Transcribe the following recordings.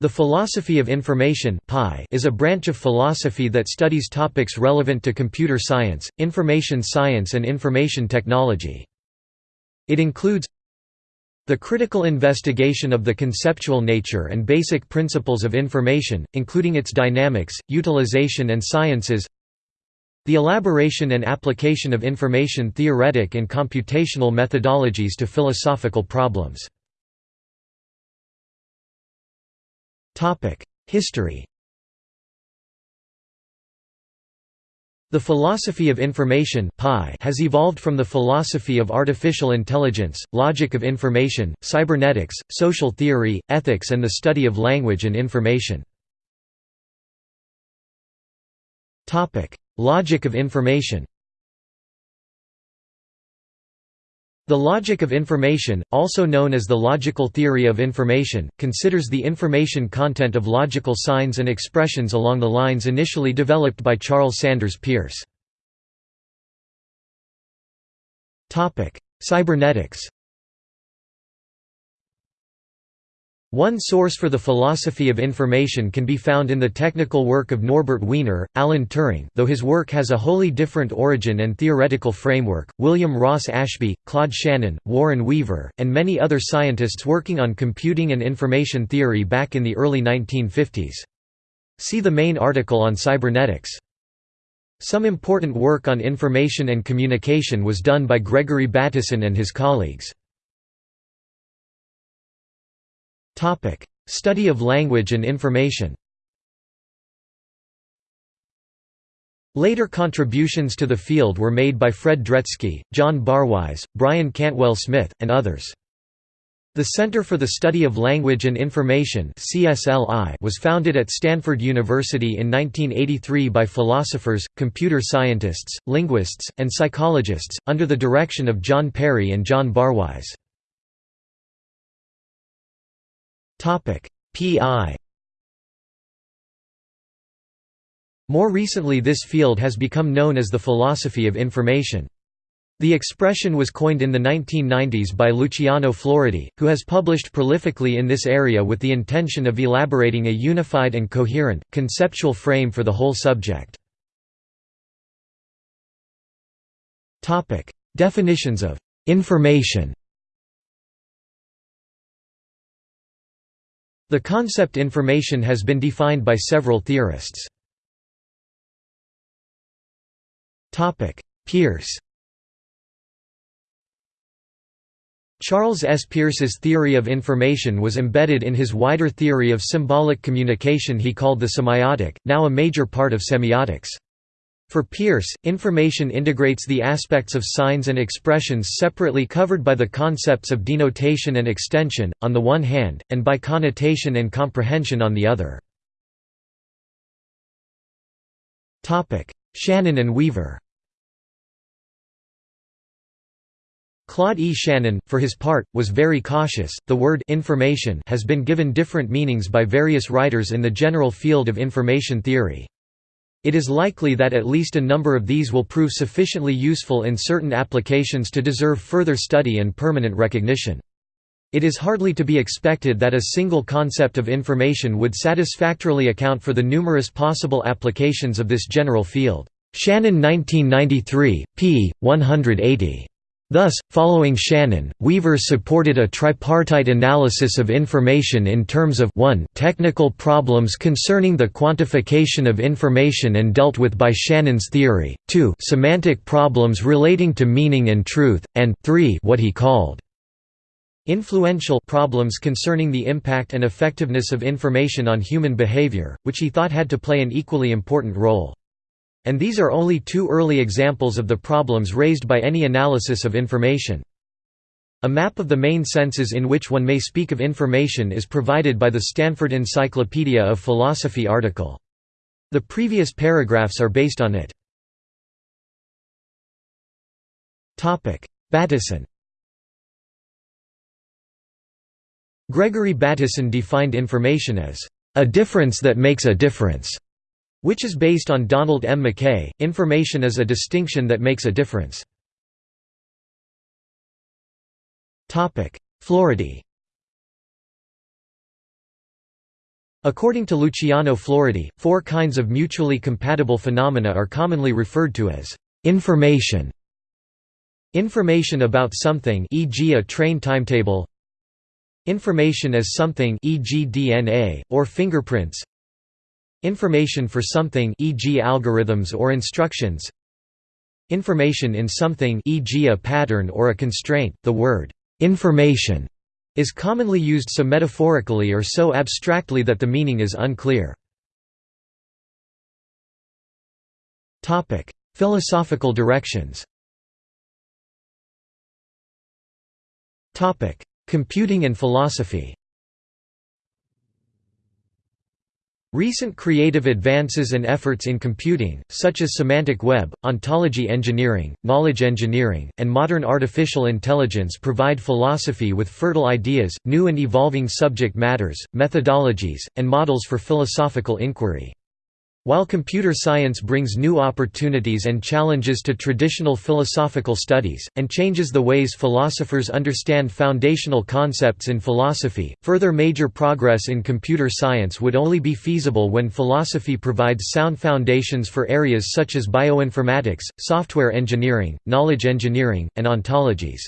The philosophy of information is a branch of philosophy that studies topics relevant to computer science, information science and information technology. It includes the critical investigation of the conceptual nature and basic principles of information, including its dynamics, utilization and sciences the elaboration and application of information theoretic and computational methodologies to philosophical problems. History The philosophy of information has evolved from the philosophy of artificial intelligence, logic of information, cybernetics, social theory, ethics and the study of language and information. Logic of information The logic of information, also known as the logical theory of information, considers the information content of logical signs and expressions along the lines initially developed by Charles Sanders Peirce. Cybernetics One source for the philosophy of information can be found in the technical work of Norbert Wiener, Alan Turing though his work has a wholly different origin and theoretical framework, William Ross Ashby, Claude Shannon, Warren Weaver, and many other scientists working on computing and information theory back in the early 1950s. See the main article on cybernetics. Some important work on information and communication was done by Gregory Bateson and his colleagues. Topic: Study of language and information. Later contributions to the field were made by Fred Dretske, John Barwise, Brian Cantwell Smith, and others. The Center for the Study of Language and Information was founded at Stanford University in 1983 by philosophers, computer scientists, linguists, and psychologists, under the direction of John Perry and John Barwise. PI. More recently this field has become known as the philosophy of information. The expression was coined in the 1990s by Luciano Floridi, who has published prolifically in this area with the intention of elaborating a unified and coherent, conceptual frame for the whole subject. Definitions of «information» The concept information has been defined by several theorists. Peirce Charles S. Peirce's theory of information was embedded in his wider theory of symbolic communication he called the semiotic, now a major part of semiotics. For Peirce, information integrates the aspects of signs and expressions separately covered by the concepts of denotation and extension, on the one hand, and by connotation and comprehension on the other. Shannon and Weaver Claude E. Shannon, for his part, was very cautious. The word information has been given different meanings by various writers in the general field of information theory. It is likely that at least a number of these will prove sufficiently useful in certain applications to deserve further study and permanent recognition. It is hardly to be expected that a single concept of information would satisfactorily account for the numerous possible applications of this general field. Shannon 1993, p. 180. Thus, following Shannon, Weaver supported a tripartite analysis of information in terms of 1 technical problems concerning the quantification of information and dealt with by Shannon's theory, 2 semantic problems relating to meaning and truth, and 3 what he called influential problems concerning the impact and effectiveness of information on human behavior, which he thought had to play an equally important role. And these are only two early examples of the problems raised by any analysis of information. A map of the main senses in which one may speak of information is provided by the Stanford Encyclopedia of Philosophy article. The previous paragraphs are based on it. Bateson Gregory Bateson defined information as, "...a difference that makes a difference." Which is based on Donald M. MacKay. Information is a distinction that makes a difference. Floridi According to Luciano Floridi, four kinds of mutually compatible phenomena are commonly referred to as information. Information about something e.g. a train timetable Information as something e.g. DNA, or fingerprints Information for something e.g. algorithms or instructions Information in something e.g. a pattern or a constraint, the word «information» is commonly used so metaphorically or so abstractly that the meaning is unclear. Philosophical directions Computing and philosophy Recent creative advances and efforts in computing, such as semantic web, ontology engineering, knowledge engineering, and modern artificial intelligence provide philosophy with fertile ideas, new and evolving subject matters, methodologies, and models for philosophical inquiry. While computer science brings new opportunities and challenges to traditional philosophical studies, and changes the ways philosophers understand foundational concepts in philosophy, further major progress in computer science would only be feasible when philosophy provides sound foundations for areas such as bioinformatics, software engineering, knowledge engineering, and ontologies.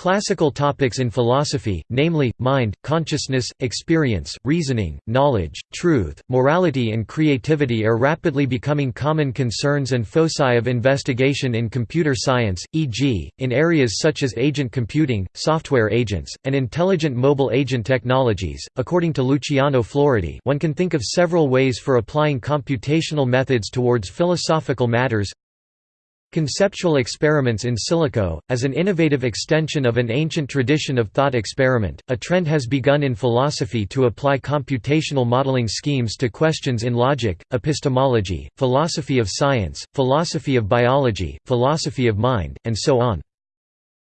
Classical topics in philosophy, namely, mind, consciousness, experience, reasoning, knowledge, truth, morality and creativity are rapidly becoming common concerns and foci of investigation in computer science, e.g., in areas such as agent computing, software agents, and intelligent mobile agent technologies. According to Luciano Floridi, one can think of several ways for applying computational methods towards philosophical matters Conceptual experiments in silico, as an innovative extension of an ancient tradition of thought experiment, a trend has begun in philosophy to apply computational modeling schemes to questions in logic, epistemology, philosophy of science, philosophy of biology, philosophy of mind, and so on.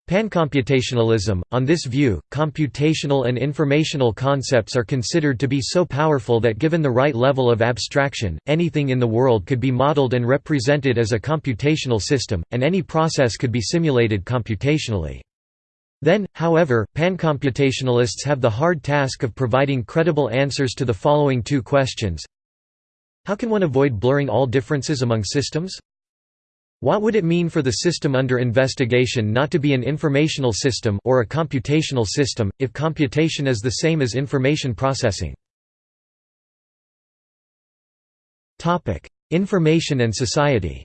Pancomputationalism – On this view, computational and informational concepts are considered to be so powerful that given the right level of abstraction, anything in the world could be modeled and represented as a computational system, and any process could be simulated computationally. Then, however, pancomputationalists have the hard task of providing credible answers to the following two questions How can one avoid blurring all differences among systems? What would it mean for the system under investigation not to be an informational system or a computational system, if computation is the same as information processing? Information and society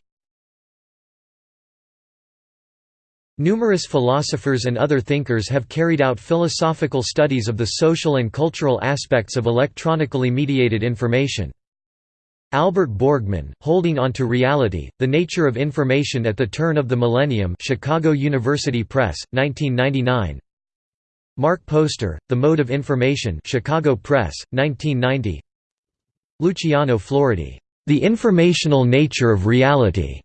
Numerous philosophers and other thinkers have carried out philosophical studies of the social and cultural aspects of electronically mediated information. Albert Borgmann, Holding on to Reality, The Nature of Information at the Turn of the Millennium Chicago University Press, 1999 Mark Poster, The Mode of Information Chicago Press, 1990 Luciano Floridi, The Informational Nature of Reality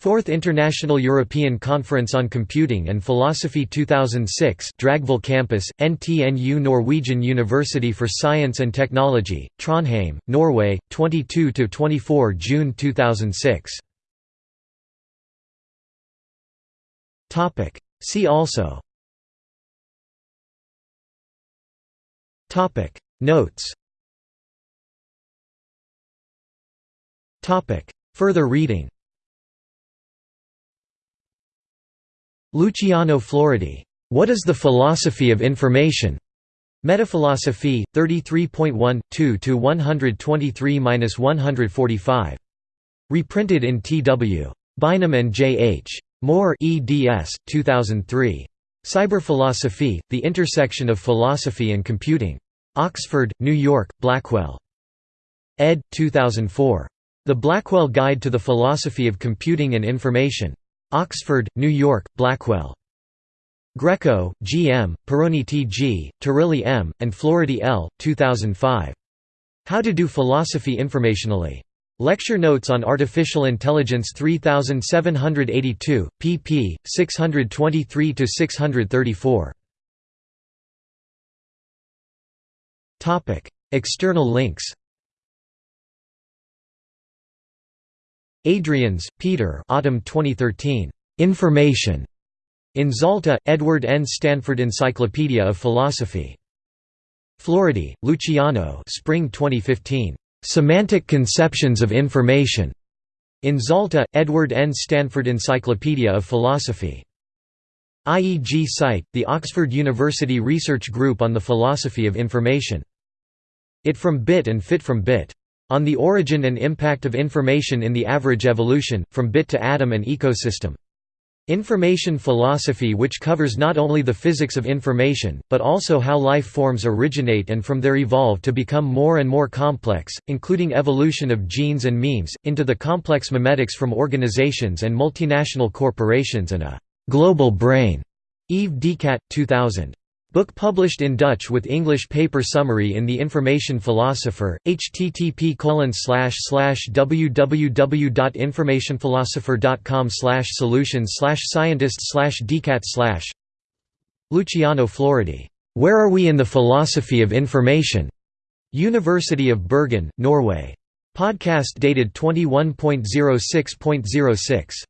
Fourth International European Conference on Computing and Philosophy 2006 Dragvoll Campus, NTNU Norwegian University for Science and Technology, Trondheim, Norway, 22–24 June 2006 See also. Notes. Further reading Luciano Floridi, What is the Philosophy of Information? Metaphilosophy, 33.1, 2–123–145. Reprinted in T.W. Bynum and J. H. Moore eds. 2003. Cyberphilosophy, The Intersection of Philosophy and Computing. Oxford, New York, Blackwell. ed. 2004. The Blackwell Guide to the Philosophy of Computing and Information. Oxford, New York, Blackwell. Greco, G. M., Perroni T. G., Turilli M., and Floridi L., 2005. How to Do Philosophy Informationally. Lecture Notes on Artificial Intelligence 3782, pp. 623–634. External links Adriaans, Pieter autumn 2013. Information. In Zalta, Edward N. Stanford Encyclopedia of Philosophy. Floridi, Luciano spring 2015. "'Semantic Conceptions of Information' in Zalta, Edward N. Stanford Encyclopedia of Philosophy. IEG site, the Oxford University Research Group on the Philosophy of Information. It from Bit and Fit from Bit. On the Origin and Impact of Information in the Average Evolution, from Bit to Atom and Ecosystem. Information philosophy which covers not only the physics of information, but also how life forms originate and from there evolve to become more and more complex, including evolution of genes and memes, into the complex memetics from organizations and multinational corporations and a «global brain». Yves Decadt, 2000. Book published in Dutch with English paper summary in The Information Philosopher, http www.informationphilosopher.com solutions scientists decadt Luciano Floridi. Where Are We in the Philosophy of Information? University of Bergen, Norway. Podcast dated 21.06.06.